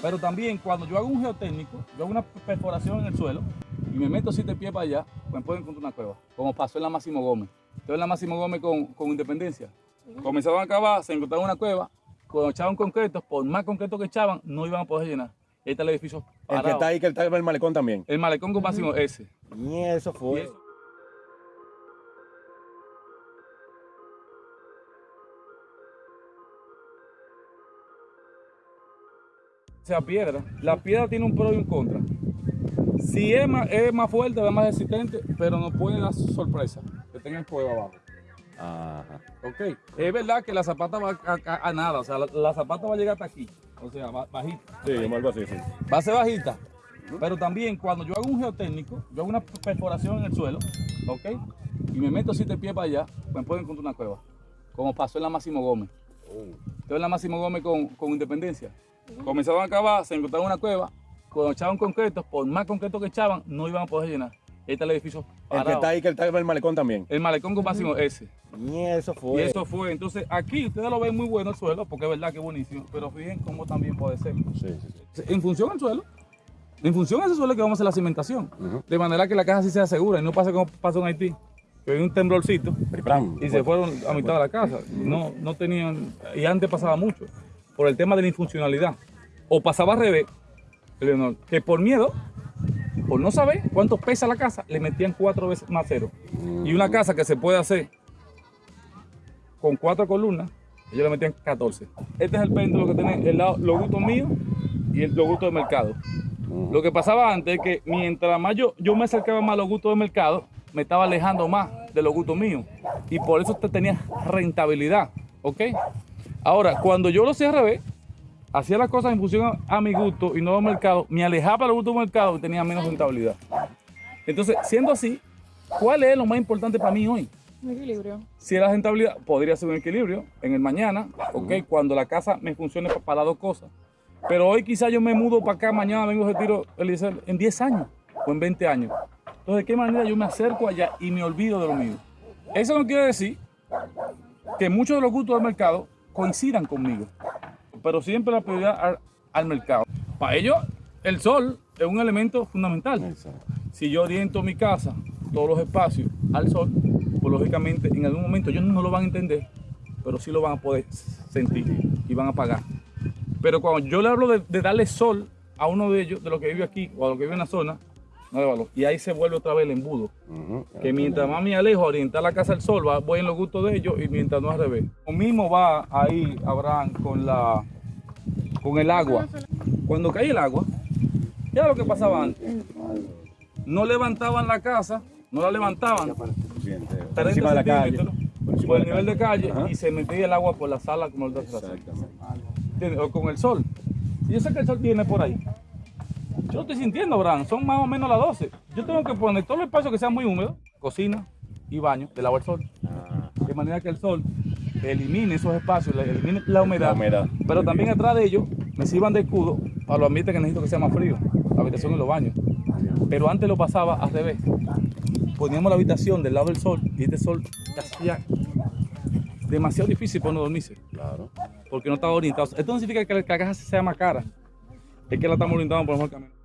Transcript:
Pero también cuando yo hago un geotécnico, yo hago una perforación en el suelo y me meto siete pies para allá, me puedo encontrar una cueva, como pasó en la Máximo Gómez. Entonces en la Máximo Gómez con, con Independencia. Comenzaban a cavar, se encontraban una cueva, cuando echaban concreto, por más concreto que echaban, no iban a poder llenar. Ahí está el edificio El que está ahí, que está el malecón también. El malecón con máximo ese. Y eso Y fue. eso- sea piedra. La piedra tiene un pro y un contra. Si es más, es más fuerte, es más resistente, pero no puede dar sorpresa que tenga el fuego abajo. Ajá. Ok. Es verdad que la zapata va a, a- a nada, o sea, la, la zapata va a llegar hasta aquí, o sea, ba- bajita. Sí, algo así, sí. Va a ser bajita. Pero también cuando yo hago un geotécnico, yo hago una perforación en el suelo, ¿ok? Y me meto siete pies para allá, me puedo encontrar una cueva. Como pasó en la Máximo Gómez. Entonces en la Máximo Gómez con, con Independencia. Comenzaban a cavar, se encontraban una cueva, cuando echaban concreto, por más concreto que echaban, no iban a poder llenar. Ahí está el edificio El que está ahí, que está en el malecón también. El malecón con máximo ese. Y eso Y fue. eso fue. Entonces aquí ustedes lo ven muy bueno el suelo, porque es verdad que es buenísimo. Pero fíjense cómo también puede ser. Sí, sí, sí. En función al suelo. En función a ese suelo que vamos a hacer la cimentación. De manera que la casa sí sea segura y no pase como pasó en Haití. Que un temblorcito Pripram. y se fueron a mitad de la casa. No, no tenían, y antes pasaba mucho, por el tema de la infuncionalidad. O pasaba al revés, Leonor, que por miedo, por no saber cuánto pesa la casa, le metían cuatro veces más cero. Y una casa que se puede hacer con cuatro columnas, ellos le metían 14. Este es el péndulo que tiene el lado, los gustos míos y el, los gustos del mercado. Lo que pasaba antes es que mientras más yo, yo me acercaba más a los gustos del mercado, me estaba alejando más de los gustos míos. Y por eso usted tenía rentabilidad. ¿Ok? Ahora, cuando yo lo hacía al revés, hacía las cosas en función a, a mi gusto y no al mercado, me alejaba de los gustos del mercado y tenía menos rentabilidad. Entonces, siendo así, ¿cuál es lo más importante para mí hoy? Un equilibrio. Si la rentabilidad podría ser un equilibrio en el mañana, ok, cuando la casa me funcione pa- para las dos cosas. Pero hoy quizás yo me mudo para acá, mañana vengo de retiro en 10 años o en 20 años. Entonces, ¿de qué manera yo me acerco allá y me olvido de lo mío? Eso no quiere decir que muchos de los gustos del mercado coincidan conmigo, pero siempre la prioridad al, al mercado. Para ello, el sol es un elemento fundamental. Exacto. Si yo oriento mi casa, todos los espacios al sol, pues lógicamente en algún momento ellos no lo van a entender, pero sí lo van a poder sentir y van a pagar. Pero cuando yo le hablo de, de darle sol a uno de ellos, de los que vive aquí o a los que vive en la zona, no hay valor. Y ahí se vuelve otra vez el embudo. Que mientras más me alejo orientar la casa al sol, va, voy en los gustos de ellos y mientras no al revés. Lo mismo va ahí, Abraham, con, la, con el agua. Cuando cae el agua, ya lo que pasaba antes. No levantaban la casa, no la levantaban Por 30 encima de la calle. Por el nivel de calle Ajá. y se metía el agua por la sala como el de atrás. O con el sol. Y yo sé que el sol viene por ahí. Yo lo estoy sintiendo, Abraham. Son más o menos las 12. Yo tengo que poner todos los espacios que sean muy húmedos, cocina y baño, del agua al sol. Ah, De manera que el sol elimine esos espacios, elimine la humedad. La humedad. Pero también atrás de ellos me sirvan de escudo para los ambientes que necesito que sea más frío. La habitación y los baños. Pero antes lo pasaba al revés. Poníamos la habitación del lado del sol y este sol hacía demasiado difícil para uno dormirse claro. porque no estaba orientado. Esto no significa que la casa sea más cara, es que la estamos orientando por el mejor camino.